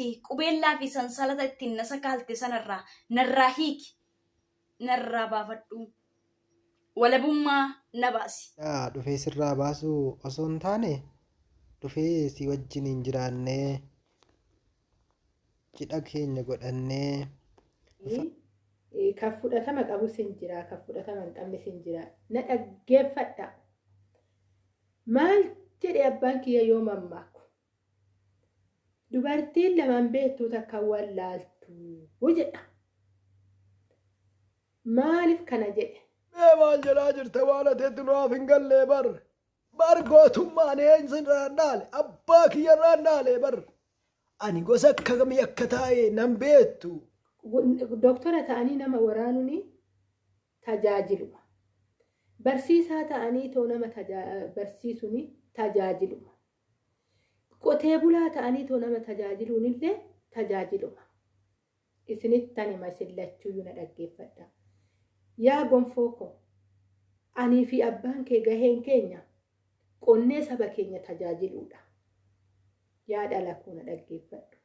ati qubeellaa fi sansalata ittiin na sakaalte sanarraa narraa hiiki narraa baafadhu walabummaa na baasi. Dhufee sirraa baasuu osoo hin taane dhufee si wajjin hin jiraannee cidha keenya godhannee Eh, kan fudhatama qabus hin jira kan fudhatama hin qabnes hin jira na dhaggeeffadha maal jedhe abbaan kiyya yoo mammaaku dubartiin lamaan beektuu takka wallaaltu jedha maaliif kana jedhe Mee maal jedhaa jirta waan ateetti nuuf hin gallee bar. Bar gootummaan eenyuun irraan dhaale abbaa kiyya irraan dhaale bar. Ani gosa akka kamii akka taa'e nan beektu. doktora ta'anii nama waraanuun tajaajiluma. Barsiisaa ta'anii too nama barsiisuun tajaajiluma. Qotee bulaa ta'anii too nama tajaajiluun illee tajaajiluma. Isinitti ani masillachuuyyuu na dhaggeeffadha. Yaa gonfoo koo anii fi abbaan kee gaheen keenya qonnee saba keenya tajaajiluudha. Yaa dhala koo na dhaggeeffadhu.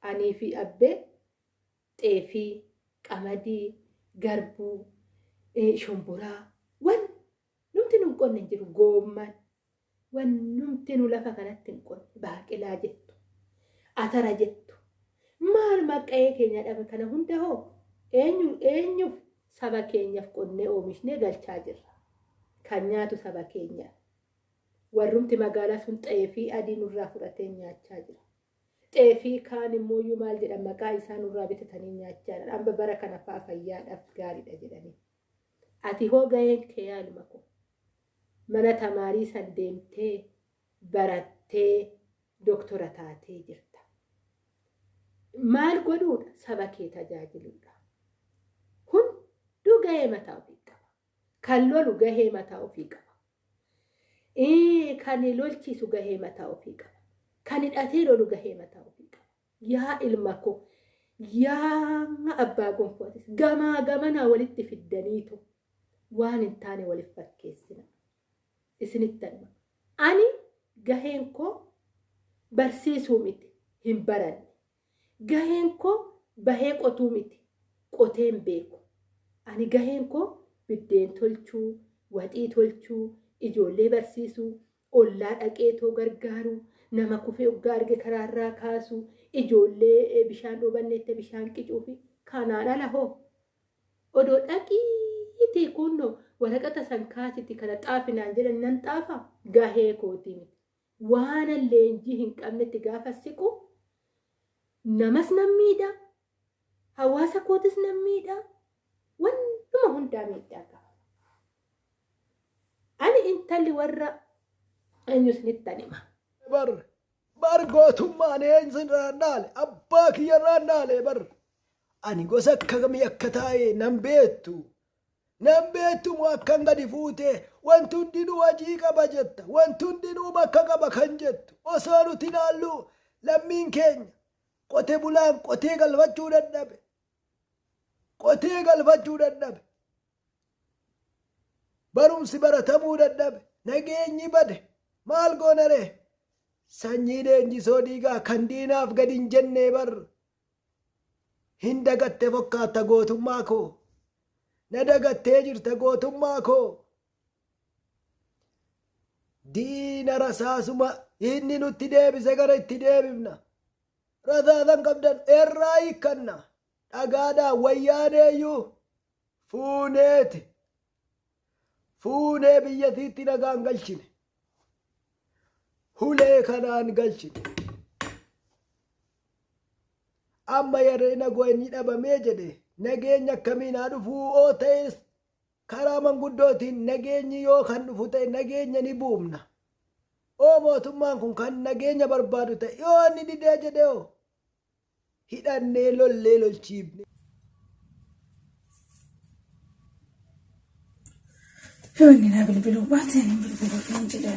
Anii fi abbee xeefii, qamadii, garbuu, eh, shumburaa, wan numti nu hin qonne hin jiru goomman, wan numti nu lafa kanatti hin qonne baaqelaa jettu, atara jettu. Maal maqa'ee keenya dhabe kana hunda hoo eenyu eenyuuf saba keenyaaf qonnee oomishnee galchaa jirra. Kan nyaatu saba keenyaaf. Warrumti magaalaa sun xeefii adii nurraa fudhatee nyaachaa jira. xeefii kaan immoo iyyuu maal jedhan maqaa isaa nurraa bitatanii nyaachaa jiran amma bara kana fa'aa fayyaadhaaf gaariidha jedhanii. Ati hoo gaheen kee yaaluma koo mana tamaarii deemtee barattee doktora taatee jirta. Maal godhuudha saba kee tajaajiluudha. Hunduu gahee mataa ofii qaba. Kan lolu gahee mataa ofii qaba. Kan lolchiisu gahee mataa ofii qaba. kan hidhatee lolu gahee mataa ofii qaba. Yaa ilma koo, yaa abbaa gonfootis gamaa gamanaa walitti fiddaniitu waan hin taane waliif fakkeessina. Isinitti anuma. Ani gaheen koo barsiisuu miti hin baranne. Gaheen koo bahee qotuu miti qotee hin beeku. Ani gaheen koo biddeen tolchuu, waxii tolchuu, ijoollee barsiisuu, ollaa dhaqeetoo gargaaruu, nama kufee oggaa arge karaarraa kaasuu, ijoollee bishaan dhobanneette bishaan qicuu fi kanaan ala hoo. Odoo dhaqiitii kunnoo waraqata san kaasitti kana xaafinaan jedhan nan xaafa gahee kootii miti. Waan leenjii hin qabnetti gaafa siqu namas nan miidha. Hawaasa kootis nan miidha. Wannuma hundaa miidhaa qaba. Ani intalli warra eenyus nittan hima. Bar. Bar gootummaan eenyuun irraan dhaale abbaa kiyya irraan dhaale bar. Ani gosa akka kamii akka taa'e nan beektu. Nan beektu moo akkan gadi fuute wanti hundinuu hojii qaba jetta. Wanti hundinuu bakka qaba kan jettu. Osoo nuti ilaallu lammiin keenya qotee bulaan qotee galfachuu dadhabe. Qotee galfachuu dadhabe. Barumsi baratamuu dadhabe. Nageenyi bade. Maal goona ree? Sanyii leenjisoo dhiigaa kan diinaaf gadi hin jennee bar. Hin dagatte fokkaatta gootummaa koo. Na dagattee jirta gootummaa koo. Diina rasaasuma inni nutti deebise gara itti deebifna. Rasaasan qabdan irraa hiikkanna. Dhagaadhaan wayyaaneeyyuu fuuneeti. Fuunee biyyatiitti nagaan galchine. Hulee kanaan galchine. Amma yeroo nageenyi dhabamee jedhe nageenya akkamiin haa dhufuu oo ta'es karaa manguddootiin nageenyi yoo kan dhufu ta'e nageenya ni buufna. Oo mootummaan kun kan nageenya barbaadu ta'e yoo inni didee jedhe oo hidhannee lollee lolchiifne. Yoo inni na bilbiluu baate ani bilbiluu kan jedha.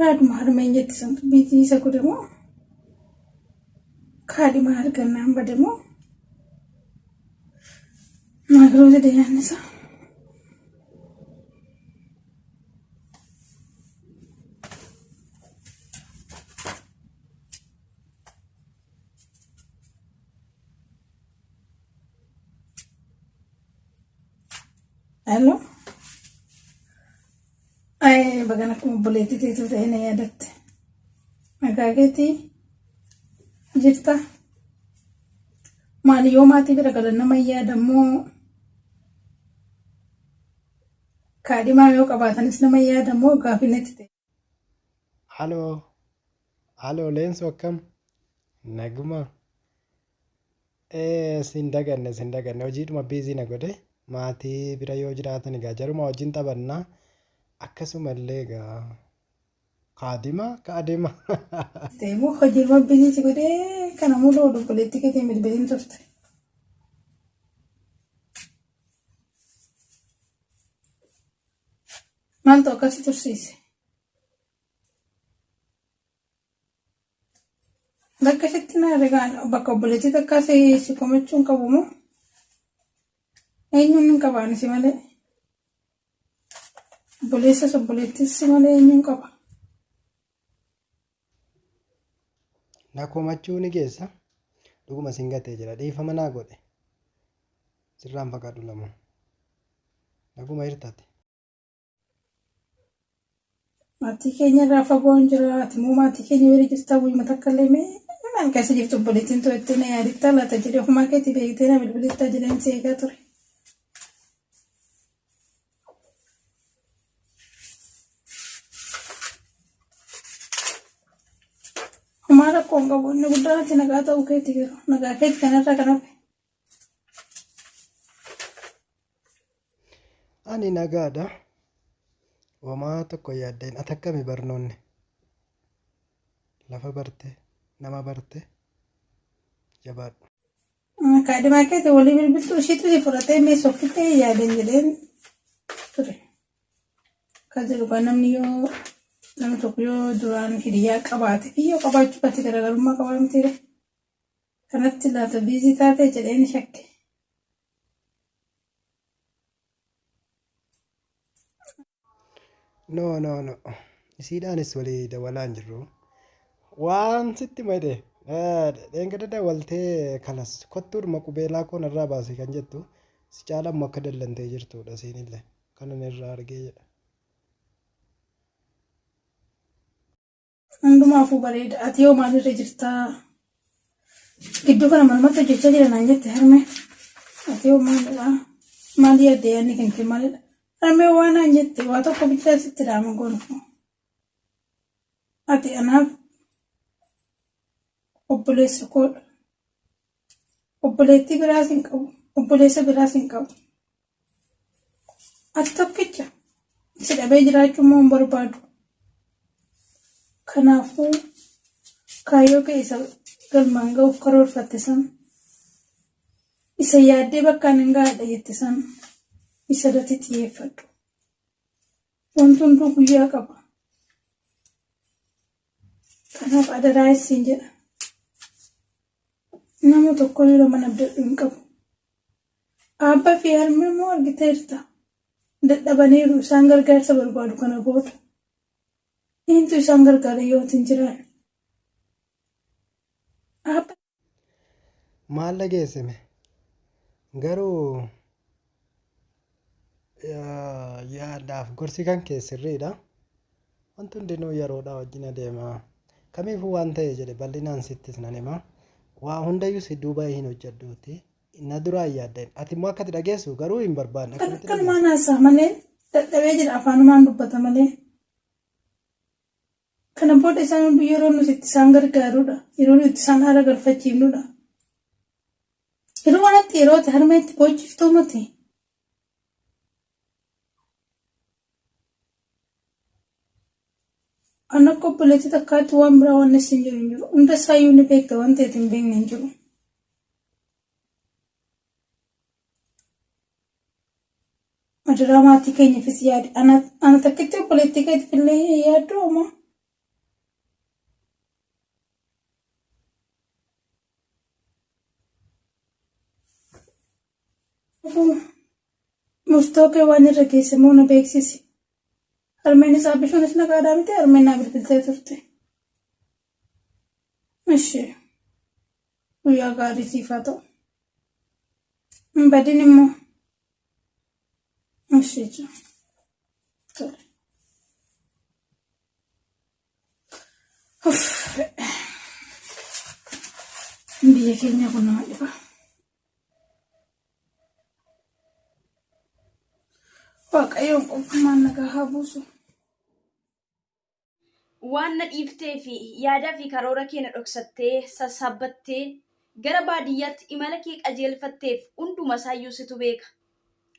Yaaduma harma hin jetti sun biitii isa godhamoo kaadhima halkan hamba ደግሞ ማይክሮዌቭ ደያነሳ Hello. Ay, bagan akong buletit ito tayo na yadatte. Magagati. Jirta. Maali yoo maatii bira galan nama yaadammoo kaadhimaa yoo qabaatanis nama yaadammoo gaafinetti ta'e. Haloo, haloo leensu akkam? Naguma. Sin daganne, sin daganne. Hojiidhuma biizii na godhe. Maatii bira yoo jiraatan egaa jaruma wajjin taphannaa. Akkasumallee egaa kaadhima. Ta'e immoo hojii biizii godhee kana mulu obboleetti keetiin bilbiliin turte. Maaltu akkasii tursiise? Bakka isheetti na rigaan bakka obboleettii takkaa si komachuun qabu moo? Eenyuun hin qabaan si malee? Obboleessas obboleettis si malee eenyuun qaba? Na komachuu ni geessa. Dhuguma sin gatee jira. Dhiifama naa godhe. Sirraan fakkaatu lamu. Naguma hirtate. Maatii keenya irraa fagoo hin jira. Ati immoo maatii keenya bira jirta bu'ima takka illee mee maal keessa jirtu obboleettiin to'attee na yaadittaa laata jedhee ofumaa keetii beektee na bilbilittaa jedheen si eegaa ture. Hin qabu inni guddaan ati nagaa ta'uu keetii garuu nagaa keetii kanarraa kan hafe. Ani nagaadha. Homaa tokko yaaddeen ati akkami barnoonni? Lafa barte, nama barte, jabaadhu. Kaadhimaa keetii walii bilbiltuu ishiitu si fudhatee mee soffittee yaadan jedheen ture. Kan jedhu kan namni yoo namni tokko yoo duraan hiriyaa qabaate fi yoo qabaachuu baate garaagarummaa qabaa mitiire. Kanatti laata biizii taate jedheen shakke. No, no, no. Isiidhaanis walii dawalaan jirru. Waan sitti madhe. Dheengadda dawaltee kanas kottuudhuma qubeelaa koo narraa baase kan jettu si caalammoo akka dallantee jirtudha siinillee kanan irraa argee jedha. Hundumaafuu bareeda. Ati yoo maalirra jirtaa? Gidduu kana malmatti hojjechaa jira naan jette harmee. Ati yoo maalidha? Maal yaadde yaadni kan kee maalidha? Harmee waan naan jette waa tokko bichaa sitti dhaama goonu. Ati anaaf obboleessa koodha. Obboleettii biraas hin qabu. Obboleessa biraas hin qabu. Ati tokkicha si dhabee jiraachuu immoo hin barbaadu. Kanaafuu kaayyoo kee isa galmaan ga'uuf karoorfatte san isa yaaddee bakkaan hin gaadha jette san isa irratti xiyyeeffadhu. Wanti hunduu guyyaa qaba. Kanaaf adaraa isin jedha. Nama tokko yeroo mana abdadhu hin qabu. Abbaa fi harmee immoo argiteerta. Dadhabaniiru isaan gargaarsa barbaadu kana booda. Eenyutu isaan gargaara yoo hin jiraanne. Abba Maal dhageessime? Garuu yaa- yaadaaf gorsi kan kee sirriidha. Wanti hundinuu yeroodhaa wajjin adeema. Kamiifuu waan ta'e jedhe bal'inaan sittis nan hima. Waa hundayyuu si duuba hin hojjedhuuti. Na duraa hin yaaddeen. Ati immoo akkati dhageessu garuu hin barbaanne. kanumaan haasaa malee dadhabee jira afaanumaan dubbata malee. Kana booda isaan hunduu yeroo nuti itti isaan gargaarudha. Yeroo nuti isaan haala galfachiifnudha. Yeroo kanatti yeroo itti harmee itti boochiftuu miti. Ani akka obboleettii takkaatti waan biraa waan isin jiru hin jiru. Hunda isaayyuu ni beekta waan ta'eef hin beekne hin jiru. Madaraa maatii keenyaafis yaadi. Ana takkitti obboleettii keetiif illee yaaddu homaa. Murtoo kee waan irra geesse moo na beeksisi. Harmeen isaa bishoonis nagaadhaa miti harmeen naa bilbiltee turte. Ishee guyyaa gaarii siif haa ta'u. Hin badin immoo Ishee jira. Biyya keenya kun nama dhiba. Waaqayyoon qofummaan nagaa haa buusu. waan na dhiiftee fi yaadaa fi karoora kee na dhoksattee sassaabbattee gara baadiyyaatti imala kee qajeelfatteef hunduma isaayyuu situ beeka.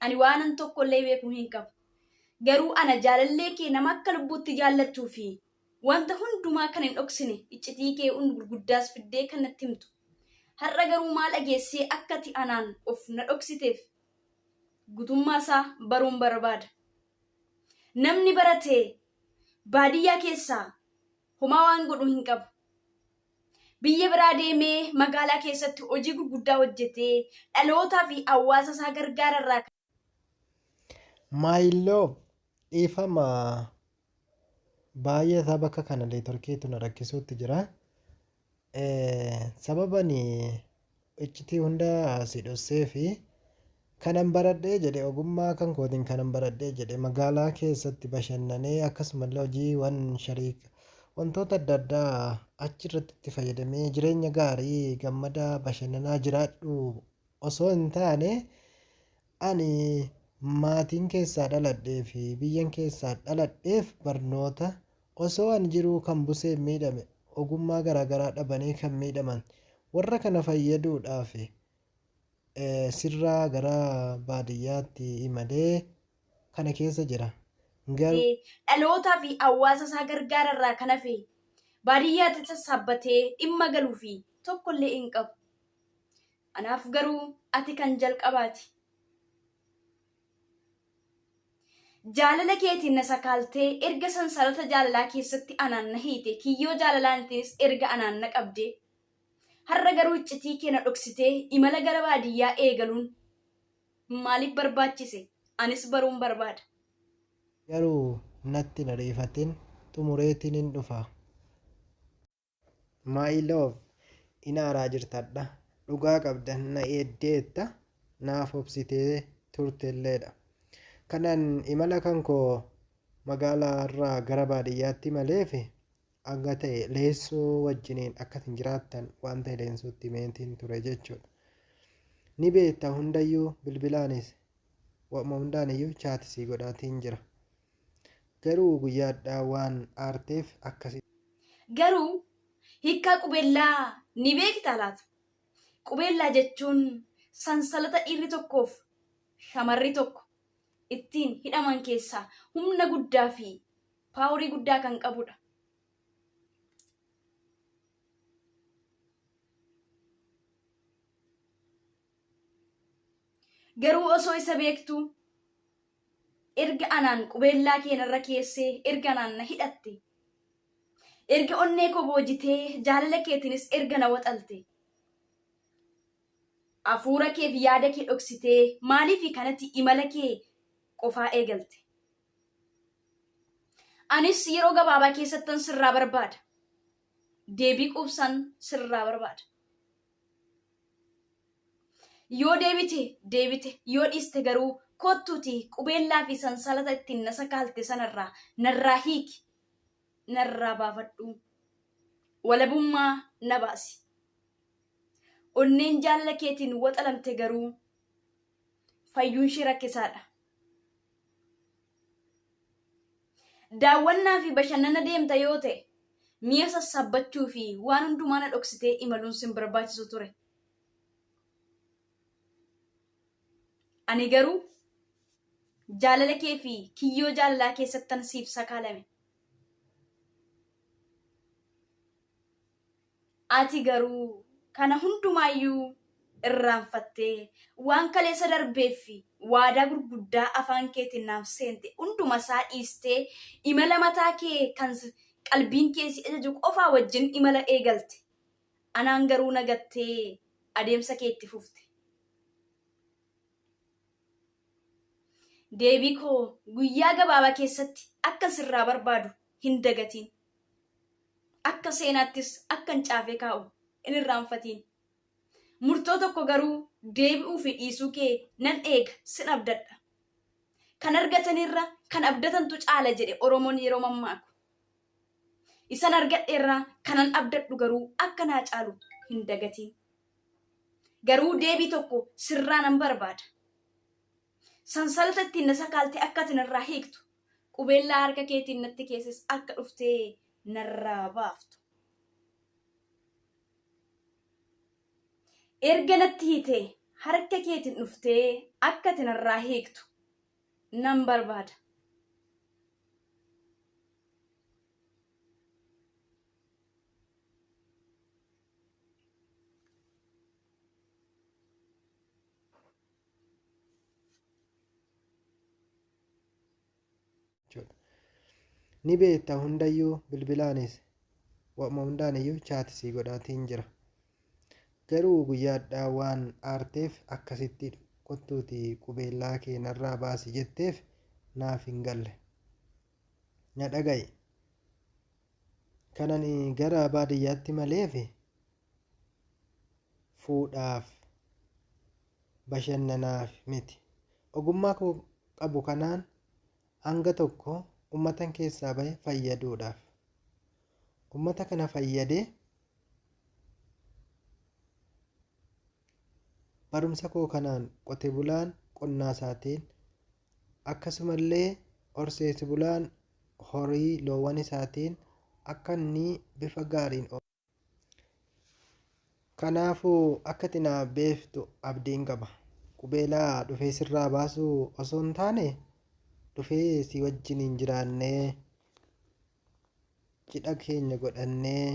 Ani waanan tokkollee beekuu hin qabu. Garuu ana jaalallee kee nama akka lubbuutti jaallattuu fi wanta hundumaa kan hin dhoksine iccitii kee hundi gurguddaas fiddee kan natti himtu. Har'a garuu maal dhageessee akka ati anaan of na dhoksiteef gutummaa isaa baruun barbaada. Namni baratee baadiyyaa keessaa homaa waan godhu hin qabu. Biyya biraa deemee magaalaa keessatti hojii gurguddaa hojjetee dhalootaa fi hawaasa isaa gargaararraa Maayiloo dhiifama baay'ee isaa bakka kana leetorkeetu na rakkisuutti jira. Sababani iccitii hunda si dhossee kanan baradhee jedhe ogummaa kan kootiin kanan baradhee jedhe magaalaa keessatti bashannanee akkasumallee hojiiwwan shariika wantoota adda addaa achirratti itti fayyadamee jireenya gaarii gammadaa bashannanaa jiraadhu. Osoo hin taane ani maatiin keessaa dhaladhee fi biyyan keessaa dhaladheef barnoota osoo ani jiruu kan busee miidhame ogummaa garaagaraa dhabanii kan miidhaman warra kana fayyaduudhaaf sirraa gara baadiyyaatti imalee kana keessa jira. Dhalootaa fi hawaasa isaa gargaararraa kan hafe baadiyyaatti sassaabbatee dhimma galuu fi tokkollee hin qabu. Anaaf garuu ati kan jalqabaati. Jaalala keetiin na sakaaltee erga sansalata jaalalaa keessatti anaan na hiite kiyyoo jaalalaantiinis erga anaan na qabdee har'a garuu iccitii kee na dhoksitee imala gara baadiyyaa eegaluun maaliif barbaachise anis baruun barbaada. garuu natti na riifatin xumureetiin hin dhufa. Maayiloof inaaraa jirtadha. Dhugaa qabda na eeddeetta naaf obsitee turtelleedha. Kanan imala kan koo magaalaa irraa gara baadiyyaatti maleef hanga ta'e leessoo wajjiniin akkasin jiraattan waan ta'e leensuutti meentiin ture jechuudha. Ni beekta hundayyuu bilbilaanis wama hundaaniyyuu chaatisii godhaatiin jira. Garuu guyyaadhaa waan aarteef akkasi. Garuu hiikkaa qubeellaa ni beektaa laata? Qubeellaa jechuun sansalata dhiirri tokkoof shamarri tokko ittiin hidhaman keessaa humna guddaa fi paaworii guddaa kan qabudha. Garuu osoo isa beektuu erga anaan qubeellaa keenarra keessee erga anaan na hidhatte erga onnee koo boojitee jaalala keetinis erga na waxalte hafuura kee fi yaada kee dhoksitee maaliif kanatti imala kee qofaa eegalte. Anis yeroo gabaabaa keessattan sirraa barbaada. Deebii quubsan sirraa barbaada. Yoo deebite deebite yoo dhiiste garuu kottuuti qubeellaa fi sansalata ittiin na sakaalte sanarraa narraa hiiki narraa baafadhu walabummaa na baasi. Onneen jaalala keetiin waxalamte garuu fayyuun ishee rakkisaadha. Daawwannaa fi bashannana deemta yoo ta'e mi'a sassaabbachuu fi waan hundumaa na dhoksitee imaluun sin barbaachisu ture. Ani garuu jaalala kee fi kiyyoo jaalalaa keessattan siif sakaalame. Ati garuu kana hundumaayyuu irraanfattee waan kaleessa darbee fi waadaa gurguddaa afaan keetiin naaf seente hunduma isaa dhiistee imala mataa kee kan qalbiin kee si ajaju qofaa wajjin imala eegalte. Anaan garuu nagattee adeemsa kee fufte. Deebii koo guyyaa gabaabaa keessatti akka sirraa barbaadu hin dagatiin. Akka seenaattis akka hin caafee kaa'u hin irraanfatiin. Murtoo tokko garuu deebi'uu fi dhiisuu kee nan eega sin abdadha. kan argatanirra kan abdatantu caala jedhe oromoon yeroo mammaaku isan argadheerraa kanan abdadhu garuu akka naa caalu hin dagatiin garuu deebii tokko sirraa nan barbaada sansalata ittiin na sakaalte akka ati narraa hiiktu. Qubeellaa harka keetiin natti keessas akka dhuftee narraa baaftu. Erga natti hiitee harka keetiin dhuftee akka ati narraa hiiktu. Nan barbaada jechuudha. Ni beekta hundayyuu bilbilaanis wama hundaaniyyuu chaatisii godhaatiin jira. Garuu guyyaadhaa waan aarteef akkasitti kottuuti qubeellaa kee narraa baasi jetteef naaf hin galle. Na dhaga'i. Kanan gara baadiyyaatti maleef fuudhaaf bashannanaaf miti. Ogummaa koo qabu kanaan hanga tokko ummatan keessaa bahe fayyaduudhaaf. Ummata kana fayyadee barumsa koo kanaan qote bulaan qonnaa isaatiin akkasumallee horsiise bulaan horii loowwan isaatiin akka inni bifa gaariin Kanaafuu akka ati na beektu abdiin qaba. Qubeelaa dhufee sirraa baasuu osoo hin taane dhufee si wajjiniin jiraannee cidha keenya godhannee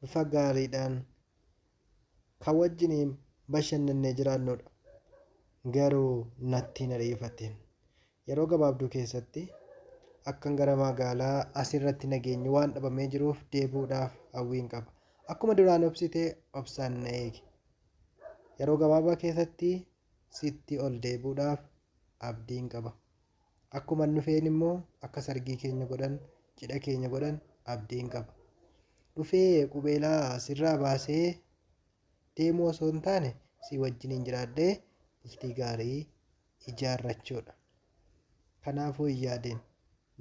bifa gaariidhaan kan wajjiniin bashannannee jiraannudha. Garuu natti hin ariifatin. Yeroo gabaabduu keessatti akkan gara magaalaa asirratti nageenyi waan dhabamee jiruuf deebi'uudhaaf hawwiin qaba. Akkuma duraan obsitee obsaan na eegi. Yeroo gabaabaa keessatti sitti ol deebi'uudhaaf abdiin qaba. Akkuma dhufeen immoo akka sargii keenya godhan cidha keenya godhan abdiin qaba. Dhufee qubeelaa sirraa baasee deemuu osoo hin taane si wajjiniin jiraadhee bultii gaarii ijaarrachuudha. Kanaafuu hin yaadin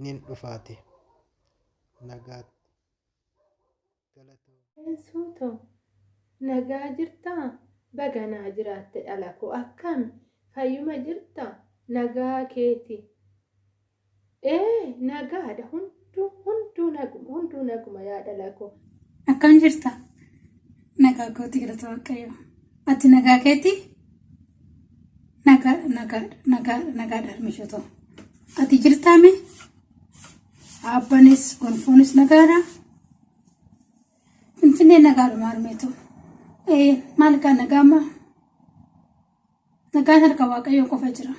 nin dhufaati. Nagaatti. Suutoo nagaa jirtaa? Baganaa jiraatte dhala koo akkami? Fayyuma jirtaa? Nagaa keeti. Ee nagaadha hunduu naguma hunduu naguma yaa dhala koo. Akkam jirta? Nagaa kooti galata waaqayyo. Ati nagaa keeti? Nagaa nagaa nagaa nagaadhaan mishotoo. Ati jirtaame? Abbanis gonfoonis nagaadha. Finfinnee nagaadhuma harmeetu. Ee maal kaa nagaa ammaa? Nagaan harka waaqayyoo qofa jira.